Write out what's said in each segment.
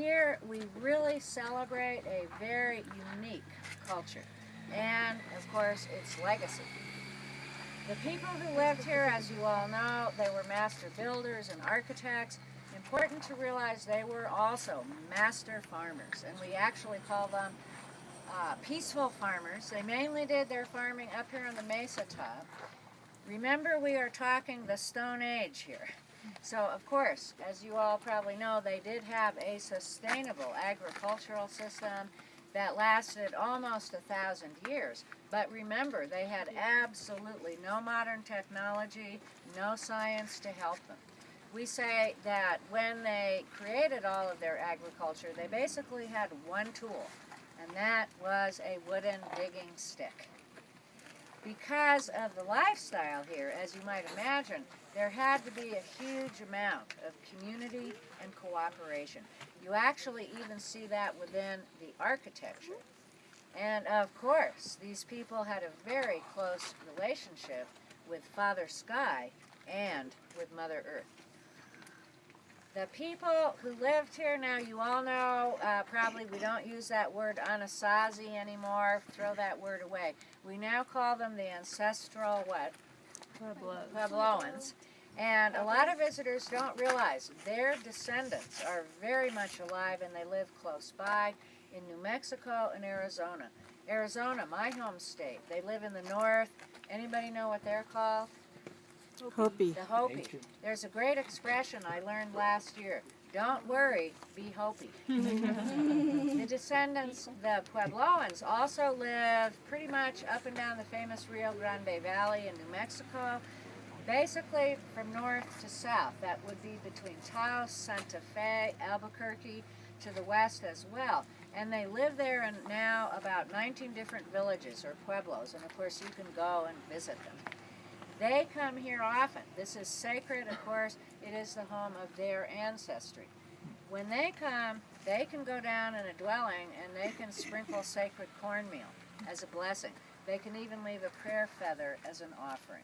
here we really celebrate a very unique culture and of course its legacy. The people who lived here, as you all know, they were master builders and architects. Important to realize they were also master farmers and we actually call them uh, peaceful farmers. They mainly did their farming up here on the mesa top. Remember we are talking the Stone Age here. So of course, as you all probably know, they did have a sustainable agricultural system that lasted almost a thousand years. But remember, they had absolutely no modern technology, no science to help them. We say that when they created all of their agriculture, they basically had one tool, and that was a wooden digging stick. Because of the lifestyle here, as you might imagine, there had to be a huge amount of community and cooperation. You actually even see that within the architecture. And of course, these people had a very close relationship with Father Sky and with Mother Earth. The people who lived here, now you all know, uh, probably we don't use that word Anasazi anymore, throw that word away. We now call them the ancestral what? Pueblos. Puebloans. And a lot of visitors don't realize their descendants are very much alive and they live close by in New Mexico and Arizona. Arizona, my home state, they live in the north. Anybody know what they're called? Hopi. The Hopi. There's a great expression I learned last year. Don't worry, be Hopi. the descendants, the Puebloans, also live pretty much up and down the famous Rio Grande Valley in New Mexico. Basically from north to south. That would be between Taos, Santa Fe, Albuquerque, to the west as well. And they live there in now about 19 different villages or pueblos. And of course you can go and visit them. They come here often. This is sacred, of course. It is the home of their ancestry. When they come, they can go down in a dwelling and they can sprinkle sacred cornmeal as a blessing. They can even leave a prayer feather as an offering.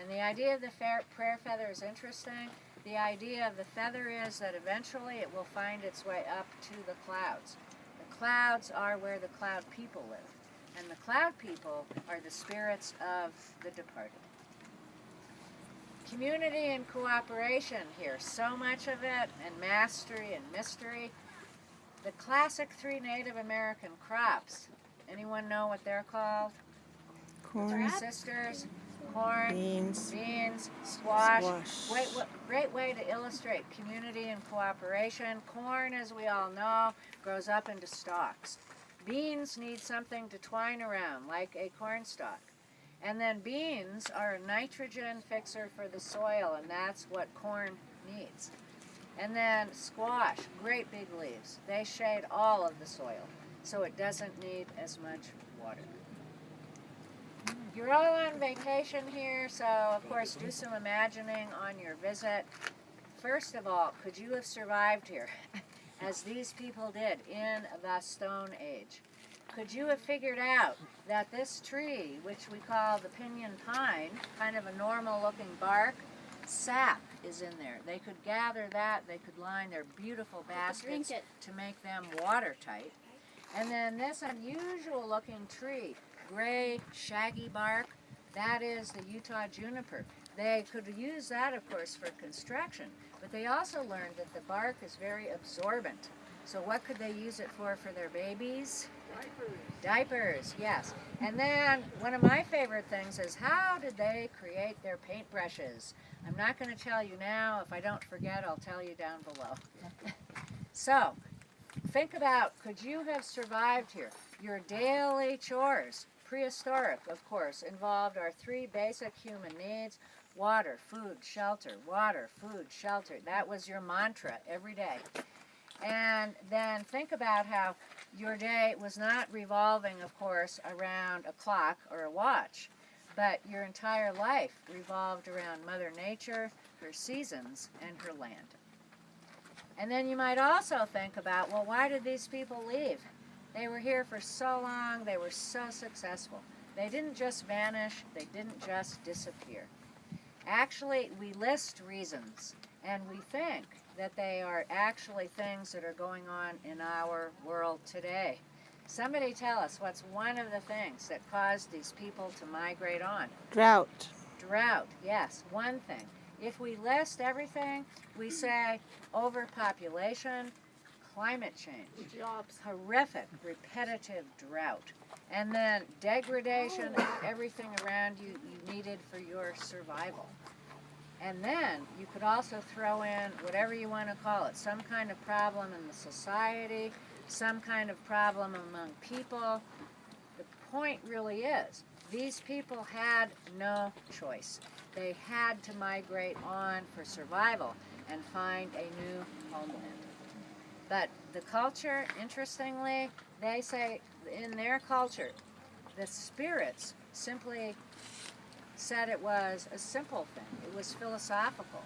And the idea of the prayer feather is interesting. The idea of the feather is that eventually it will find its way up to the clouds. The clouds are where the cloud people live. And the cloud people are the spirits of the departed. Community and cooperation here, so much of it, and mastery and mystery. The classic three Native American crops, anyone know what they're called? Corn, Three sisters, corn, beans, beans, squash. Squash. Great, wa- great way to illustrate community and cooperation. Corn, as we all know, grows up into stalks. Beans need something to twine around, like a corn stalk. And then beans are a nitrogen fixer for the soil, and that's what corn needs. And then squash, great big leaves. They shade all of the soil, so it doesn't need as much water. Mm, you're all on vacation here, so of course do some imagining on your visit. First of all, could you have survived here, as these people did in the Stone Age? Could you have figured out that this tree, which we call the pinyon pine, kind of a normal looking bark, sap is in there. They could gather that, they could line their beautiful baskets to make them watertight. And then this unusual looking tree, gray, shaggy bark, that is the Utah juniper. They could use that, of course, for construction, but they also learned that the bark is very absorbent. So what could they use it for for their babies? Diapers, yes. And then one of my favorite things is how did they create their paintbrushes? I'm not going to tell you now. If I don't forget, I'll tell you down below. so, think about could you have survived here? Your daily chores, prehistoric, of course, involved our three basic human needs water, food, shelter, water, food, shelter. That was your mantra every day. And then think about how your day was not revolving, of course, around a clock or a watch, but your entire life revolved around Mother Nature, her seasons, and her land. And then you might also think about, well, why did these people leave? They were here for so long, they were so successful. They didn't just vanish, they didn't just disappear. Actually, we list reasons, and we think that they are actually things that are going on in our world today. Somebody tell us what's one of the things that caused these people to migrate on? Drought. Drought, yes, one thing. If we list everything, we say overpopulation, climate change, Jobs. horrific, repetitive drought, and then degradation of oh. everything around you you needed for your survival. And then you could also throw in whatever you want to call it, some kind of problem in the society, some kind of problem among people. The point really is, these people had no choice. They had to migrate on for survival and find a new homeland. But the culture, interestingly, they say in their culture, the spirits simply said it was a simple thing. It was philosophical.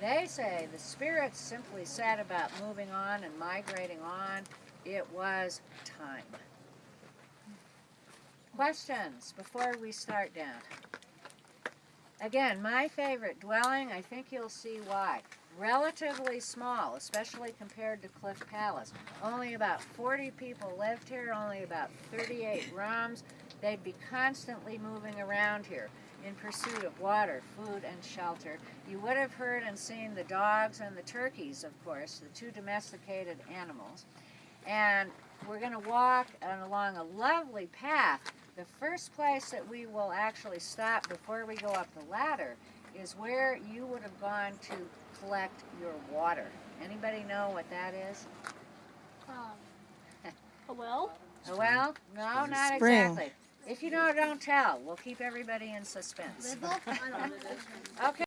They say the spirits simply said about moving on and migrating on, it was time. Questions before we start down? Again, my favorite dwelling, I think you'll see why. Relatively small, especially compared to Cliff Palace. Only about 40 people lived here, only about 38 rooms. They'd be constantly moving around here in pursuit of water, food, and shelter. You would have heard and seen the dogs and the turkeys, of course, the two domesticated animals. And we're going to walk along a lovely path. The first place that we will actually stop before we go up the ladder is where you would have gone to collect your water. Anybody know what that is? Um, a well? A well? No, not Spring. exactly. If you know, don't tell. We'll keep everybody in suspense. I don't know. Okay.